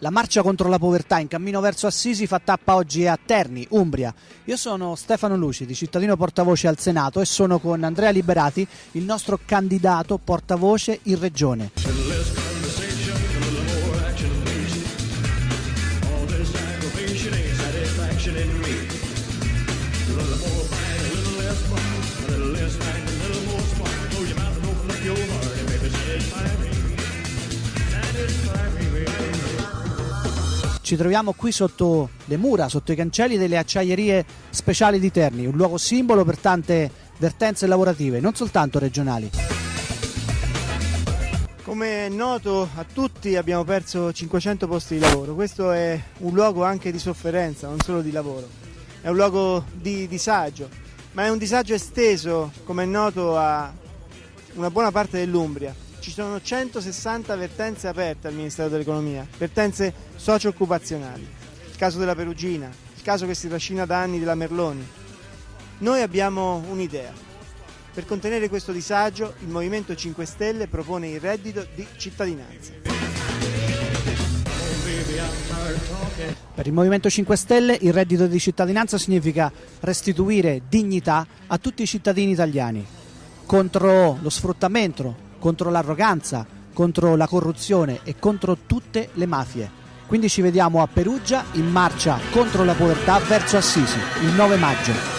La marcia contro la povertà in cammino verso Assisi fa tappa oggi a Terni, Umbria. Io sono Stefano Lucidi, cittadino portavoce al Senato e sono con Andrea Liberati, il nostro candidato portavoce in regione. Ci troviamo qui sotto le mura, sotto i cancelli delle acciaierie speciali di Terni, un luogo simbolo per tante vertenze lavorative, non soltanto regionali. Come è noto a tutti abbiamo perso 500 posti di lavoro, questo è un luogo anche di sofferenza, non solo di lavoro, è un luogo di disagio, ma è un disagio esteso, come è noto, a una buona parte dell'Umbria ci sono 160 vertenze aperte al Ministero dell'Economia, vertenze socio-occupazionali. Il caso della Perugina, il caso che si trascina da anni della Merloni. Noi abbiamo un'idea. Per contenere questo disagio, il Movimento 5 Stelle propone il reddito di cittadinanza. Per il Movimento 5 Stelle il reddito di cittadinanza significa restituire dignità a tutti i cittadini italiani contro lo sfruttamento, contro l'arroganza, contro la corruzione e contro tutte le mafie. Quindi ci vediamo a Perugia in marcia contro la povertà verso Assisi il 9 maggio.